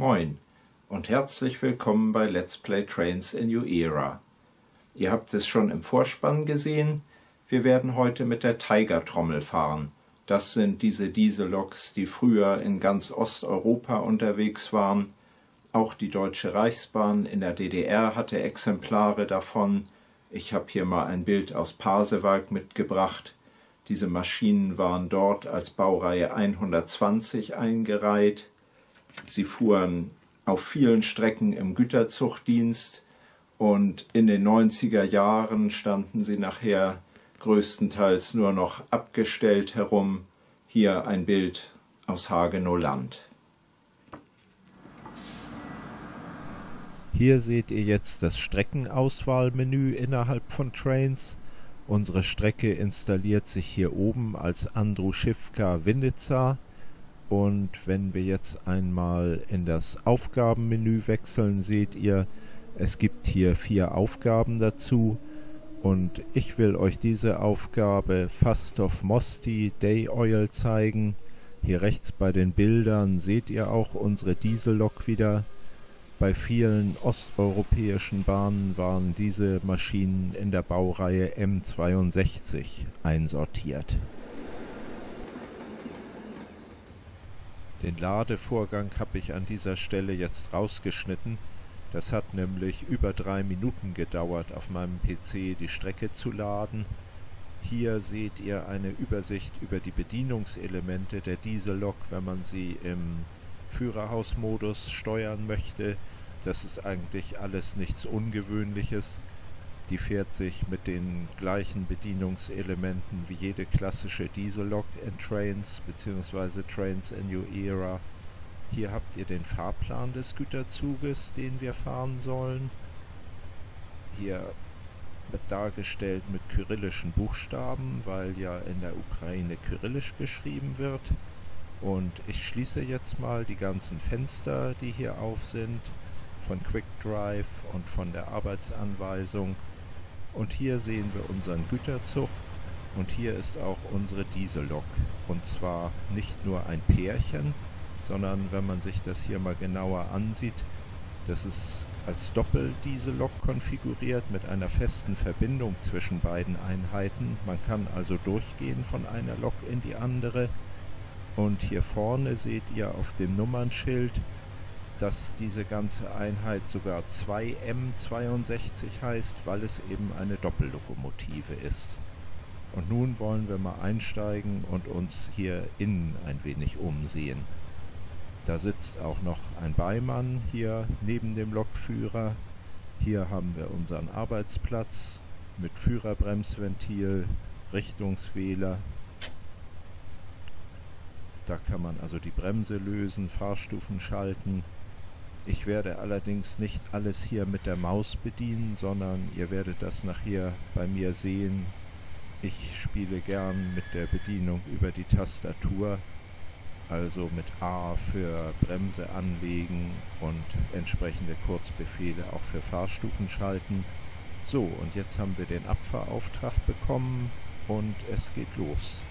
Moin und herzlich willkommen bei Let's Play Trains in New Era. Ihr habt es schon im Vorspann gesehen, wir werden heute mit der Tiger-Trommel fahren. Das sind diese Dieselloks, die früher in ganz Osteuropa unterwegs waren. Auch die Deutsche Reichsbahn in der DDR hatte Exemplare davon. Ich habe hier mal ein Bild aus Pasewalk mitgebracht. Diese Maschinen waren dort als Baureihe 120 eingereiht. Sie fuhren auf vielen Strecken im Güterzugdienst und in den 90er Jahren standen sie nachher größtenteils nur noch abgestellt herum. Hier ein Bild aus Hagenow Land. Hier seht ihr jetzt das Streckenauswahlmenü innerhalb von Trains. Unsere Strecke installiert sich hier oben als Andruschivka Winnica und wenn wir jetzt einmal in das Aufgabenmenü wechseln, seht ihr, es gibt hier vier Aufgaben dazu und ich will euch diese Aufgabe Fastov Mosti Day Oil zeigen. Hier rechts bei den Bildern seht ihr auch unsere Diesellok wieder. Bei vielen osteuropäischen Bahnen waren diese Maschinen in der Baureihe M62 einsortiert. Den Ladevorgang habe ich an dieser Stelle jetzt rausgeschnitten. Das hat nämlich über drei Minuten gedauert, auf meinem PC die Strecke zu laden. Hier seht ihr eine Übersicht über die Bedienungselemente der Diesellok, wenn man sie im Führerhausmodus steuern möchte. Das ist eigentlich alles nichts Ungewöhnliches. Die fährt sich mit den gleichen Bedienungselementen wie jede klassische Diesellok in Trains bzw. Trains in New Era. Hier habt ihr den Fahrplan des Güterzuges, den wir fahren sollen. Hier wird dargestellt mit kyrillischen Buchstaben, weil ja in der Ukraine kyrillisch geschrieben wird. Und ich schließe jetzt mal die ganzen Fenster, die hier auf sind, von QuickDrive und von der Arbeitsanweisung. Und hier sehen wir unseren Güterzug und hier ist auch unsere Diesellok. Und zwar nicht nur ein Pärchen, sondern wenn man sich das hier mal genauer ansieht, das ist als Doppeldieselok konfiguriert mit einer festen Verbindung zwischen beiden Einheiten. Man kann also durchgehen von einer Lok in die andere. Und hier vorne seht ihr auf dem Nummernschild, dass diese ganze Einheit sogar 2M62 heißt, weil es eben eine Doppellokomotive ist. Und nun wollen wir mal einsteigen und uns hier innen ein wenig umsehen. Da sitzt auch noch ein Beimann hier neben dem Lokführer. Hier haben wir unseren Arbeitsplatz mit Führerbremsventil, Richtungswähler. Da kann man also die Bremse lösen, Fahrstufen schalten. Ich werde allerdings nicht alles hier mit der Maus bedienen, sondern ihr werdet das nachher bei mir sehen. Ich spiele gern mit der Bedienung über die Tastatur also mit A für Bremse anlegen und entsprechende Kurzbefehle auch für Fahrstufen schalten. So, und jetzt haben wir den Abfahrauftrag bekommen und es geht los.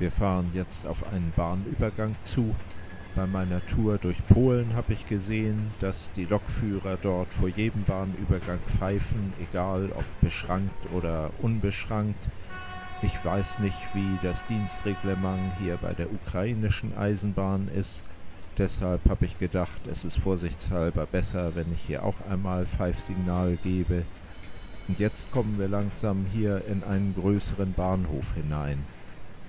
Wir fahren jetzt auf einen Bahnübergang zu. Bei meiner Tour durch Polen habe ich gesehen, dass die Lokführer dort vor jedem Bahnübergang pfeifen, egal ob beschrankt oder unbeschrankt. Ich weiß nicht, wie das Dienstreglement hier bei der ukrainischen Eisenbahn ist. Deshalb habe ich gedacht, es ist vorsichtshalber besser, wenn ich hier auch einmal Pfeifsignal gebe. Und jetzt kommen wir langsam hier in einen größeren Bahnhof hinein.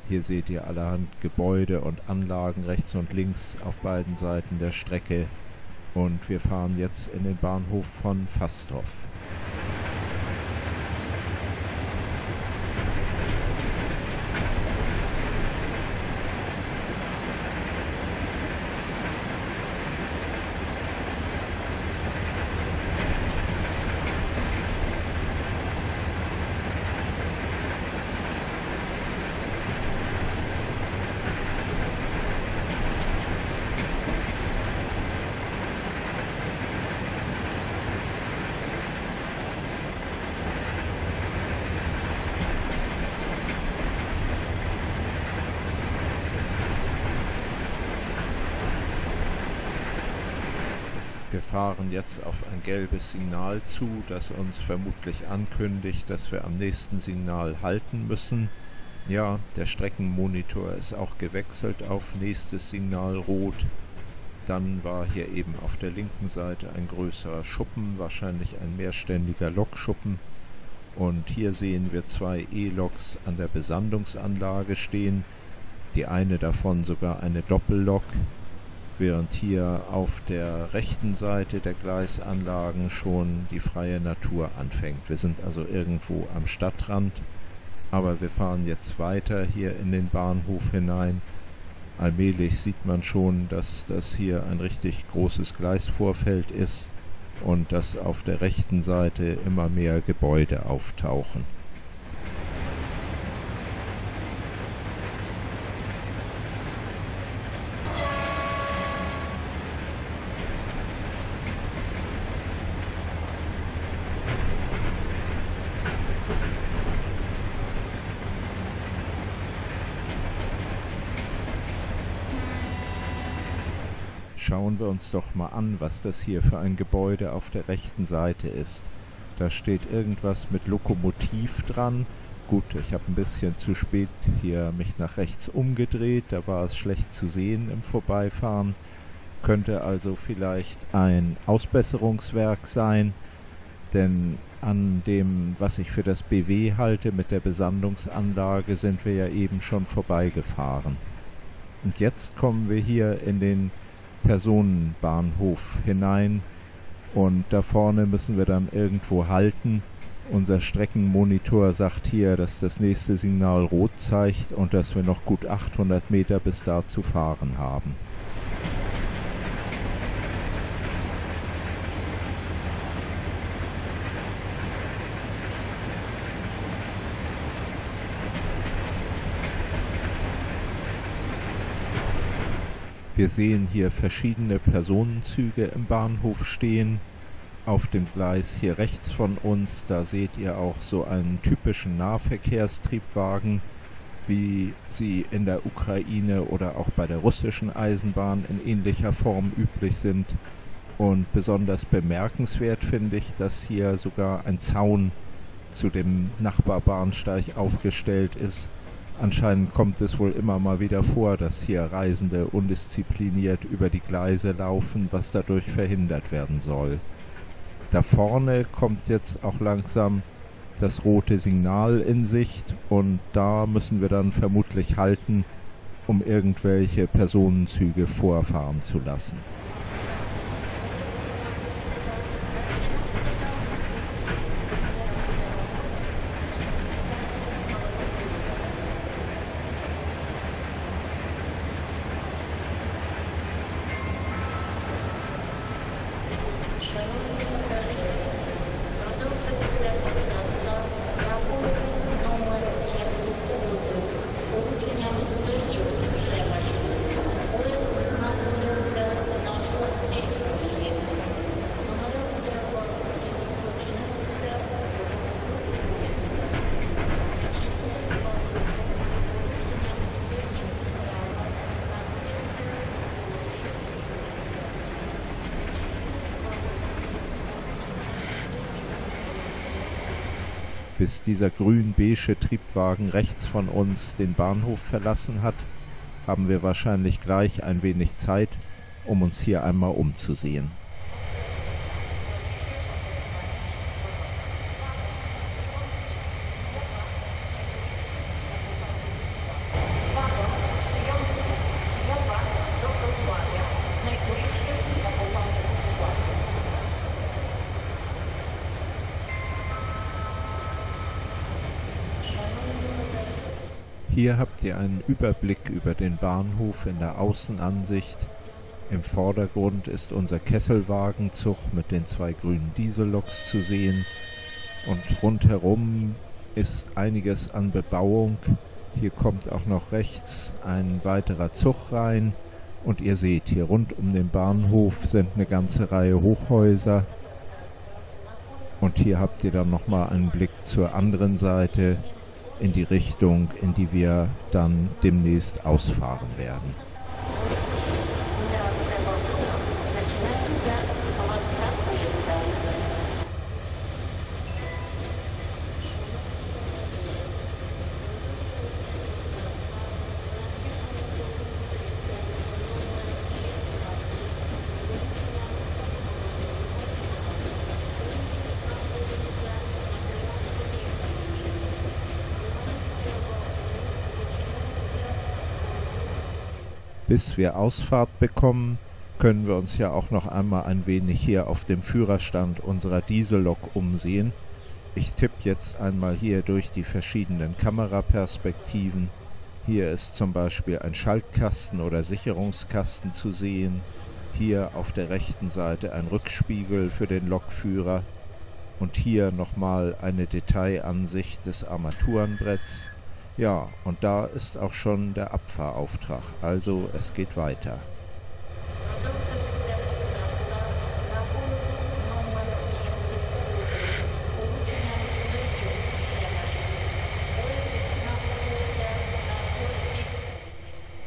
Hier seht ihr allerhand Gebäude und Anlagen rechts und links auf beiden Seiten der Strecke. und wir fahren jetzt in den Bahnhof von Fastorf. Wir fahren jetzt auf ein gelbes Signal zu, das uns vermutlich ankündigt, dass wir am nächsten Signal halten müssen. Ja, der Streckenmonitor ist auch gewechselt auf nächstes Signal rot. Dann war hier eben auf der linken Seite ein größerer Schuppen, wahrscheinlich ein mehrständiger Lokschuppen. Und hier sehen wir zwei E-Loks an der Besandungsanlage stehen. Die eine davon sogar eine Doppellok, während hier auf der rechten Seite der Gleisanlagen schon die freie Natur anfängt. Wir sind also irgendwo am Stadtrand, aber wir fahren jetzt weiter hier in den Bahnhof hinein. Allmählich sieht man schon, dass das hier ein richtig großes Gleisvorfeld ist und dass auf der rechten Seite immer mehr Gebäude auftauchen. Schauen wir uns doch mal an, was das hier für ein Gebäude auf der rechten Seite ist. Da steht irgendwas mit Lokomotiv dran. Gut, ich habe ein bisschen zu spät hier mich nach rechts umgedreht, da war es schlecht zu sehen im Vorbeifahren. Könnte also vielleicht ein Ausbesserungswerk sein, denn an dem, was ich für das BW halte mit der Besandungsanlage, sind wir ja eben schon vorbeigefahren. Und jetzt kommen wir hier in den Personenbahnhof hinein und da vorne müssen wir dann irgendwo halten. Unser Streckenmonitor sagt hier, dass das nächste Signal rot zeigt und dass wir noch gut 800 Meter bis da zu fahren haben. Wir sehen hier verschiedene Personenzüge im Bahnhof stehen. Auf dem Gleis hier rechts von uns, da seht ihr auch so einen typischen Nahverkehrstriebwagen, wie sie in der Ukraine oder auch bei der russischen Eisenbahn in ähnlicher Form üblich sind. Und besonders bemerkenswert finde ich, dass hier sogar ein Zaun zu dem Nachbarbahnsteig aufgestellt ist, Anscheinend kommt es wohl immer mal wieder vor, dass hier Reisende undiszipliniert über die Gleise laufen, was dadurch verhindert werden soll. Da vorne kommt jetzt auch langsam das rote Signal in Sicht und da müssen wir dann vermutlich halten, um irgendwelche Personenzüge vorfahren zu lassen. Bis dieser grün-beige Triebwagen rechts von uns den Bahnhof verlassen hat, haben wir wahrscheinlich gleich ein wenig Zeit, um uns hier einmal umzusehen. Hier habt ihr einen Überblick über den Bahnhof in der Außenansicht. Im Vordergrund ist unser Kesselwagenzug mit den zwei grünen Dieselloks zu sehen und rundherum ist einiges an Bebauung. Hier kommt auch noch rechts ein weiterer Zug rein und ihr seht, hier rund um den Bahnhof sind eine ganze Reihe Hochhäuser. Und hier habt ihr dann nochmal einen Blick zur anderen Seite in die Richtung, in die wir dann demnächst ausfahren werden. Bis wir Ausfahrt bekommen, können wir uns ja auch noch einmal ein wenig hier auf dem Führerstand unserer Diesellok umsehen. Ich tippe jetzt einmal hier durch die verschiedenen Kameraperspektiven. Hier ist zum Beispiel ein Schaltkasten oder Sicherungskasten zu sehen. Hier auf der rechten Seite ein Rückspiegel für den Lokführer. Und hier nochmal eine Detailansicht des Armaturenbretts. Ja, und da ist auch schon der Abfahrauftrag. Also es geht weiter.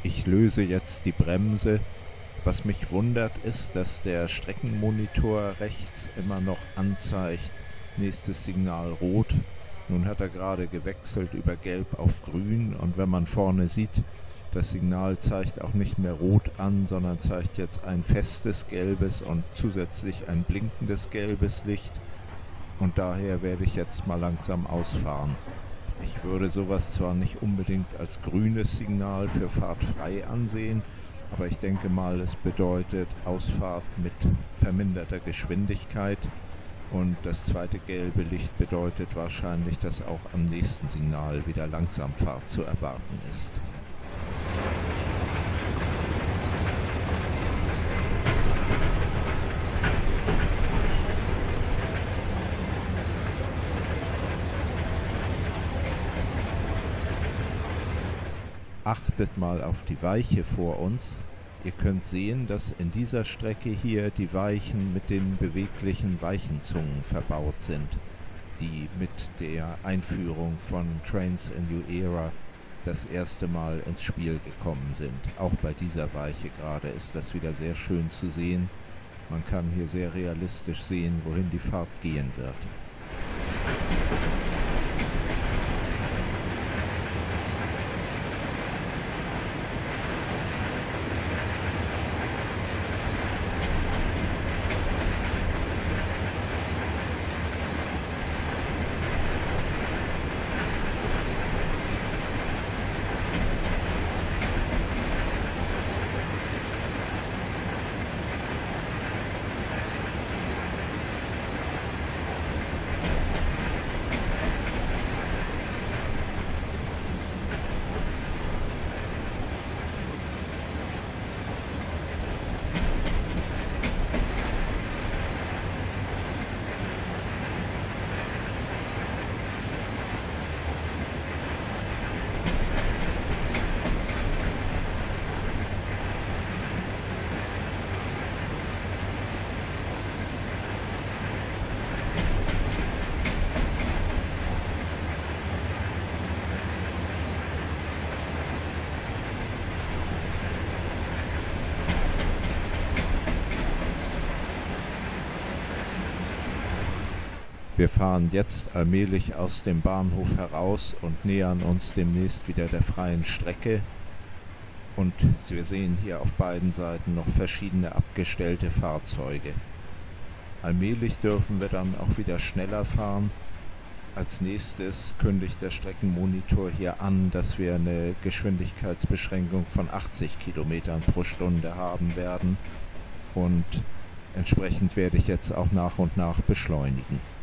Ich löse jetzt die Bremse. Was mich wundert ist, dass der Streckenmonitor rechts immer noch anzeigt, nächstes Signal rot nun hat er gerade gewechselt über Gelb auf Grün und wenn man vorne sieht, das Signal zeigt auch nicht mehr rot an, sondern zeigt jetzt ein festes gelbes und zusätzlich ein blinkendes gelbes Licht. Und daher werde ich jetzt mal langsam ausfahren. Ich würde sowas zwar nicht unbedingt als grünes Signal für Fahrt frei ansehen, aber ich denke mal, es bedeutet Ausfahrt mit verminderter Geschwindigkeit und das zweite gelbe Licht bedeutet wahrscheinlich, dass auch am nächsten Signal wieder Langsamfahrt zu erwarten ist. Achtet mal auf die Weiche vor uns, Ihr könnt sehen, dass in dieser Strecke hier die Weichen mit den beweglichen Weichenzungen verbaut sind, die mit der Einführung von Trains in New Era das erste Mal ins Spiel gekommen sind. Auch bei dieser Weiche gerade ist das wieder sehr schön zu sehen. Man kann hier sehr realistisch sehen, wohin die Fahrt gehen wird. Wir fahren jetzt allmählich aus dem Bahnhof heraus und nähern uns demnächst wieder der freien Strecke. Und wir sehen hier auf beiden Seiten noch verschiedene abgestellte Fahrzeuge. Allmählich dürfen wir dann auch wieder schneller fahren. Als nächstes kündigt der Streckenmonitor hier an, dass wir eine Geschwindigkeitsbeschränkung von 80 Kilometern pro Stunde haben werden. Und entsprechend werde ich jetzt auch nach und nach beschleunigen.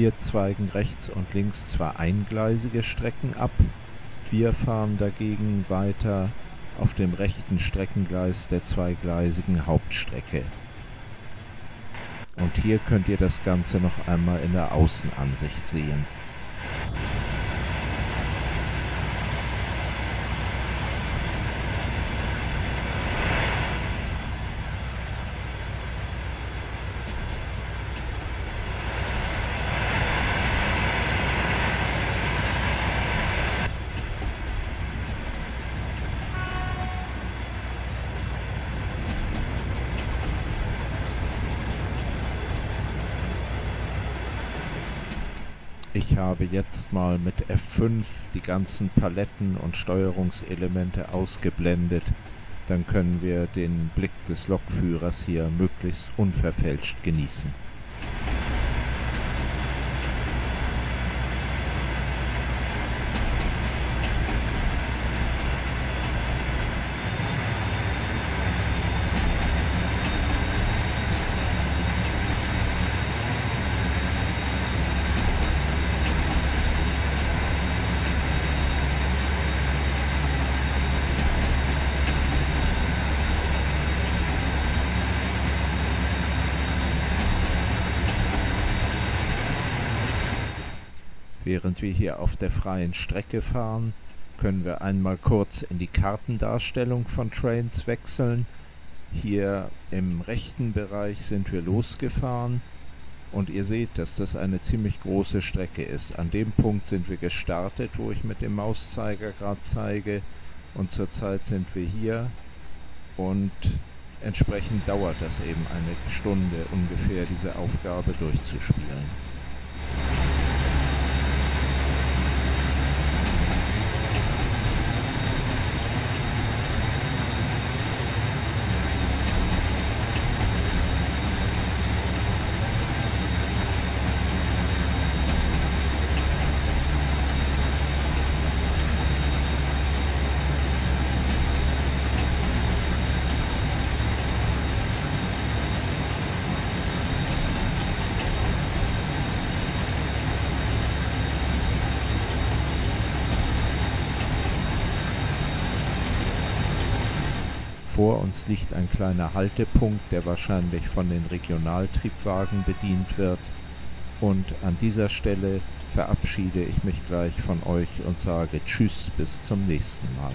Hier zweigen rechts und links zwar eingleisige Strecken ab, wir fahren dagegen weiter auf dem rechten Streckengleis der zweigleisigen Hauptstrecke. Und hier könnt ihr das Ganze noch einmal in der Außenansicht sehen. Ich habe jetzt mal mit F5 die ganzen Paletten und Steuerungselemente ausgeblendet. Dann können wir den Blick des Lokführers hier möglichst unverfälscht genießen. Während wir hier auf der freien Strecke fahren, können wir einmal kurz in die Kartendarstellung von Trains wechseln. Hier im rechten Bereich sind wir losgefahren und ihr seht, dass das eine ziemlich große Strecke ist. An dem Punkt sind wir gestartet, wo ich mit dem Mauszeiger gerade zeige und zurzeit sind wir hier und entsprechend dauert das eben eine Stunde ungefähr, diese Aufgabe durchzuspielen. Vor uns liegt ein kleiner Haltepunkt, der wahrscheinlich von den Regionaltriebwagen bedient wird. Und an dieser Stelle verabschiede ich mich gleich von euch und sage Tschüss bis zum nächsten Mal.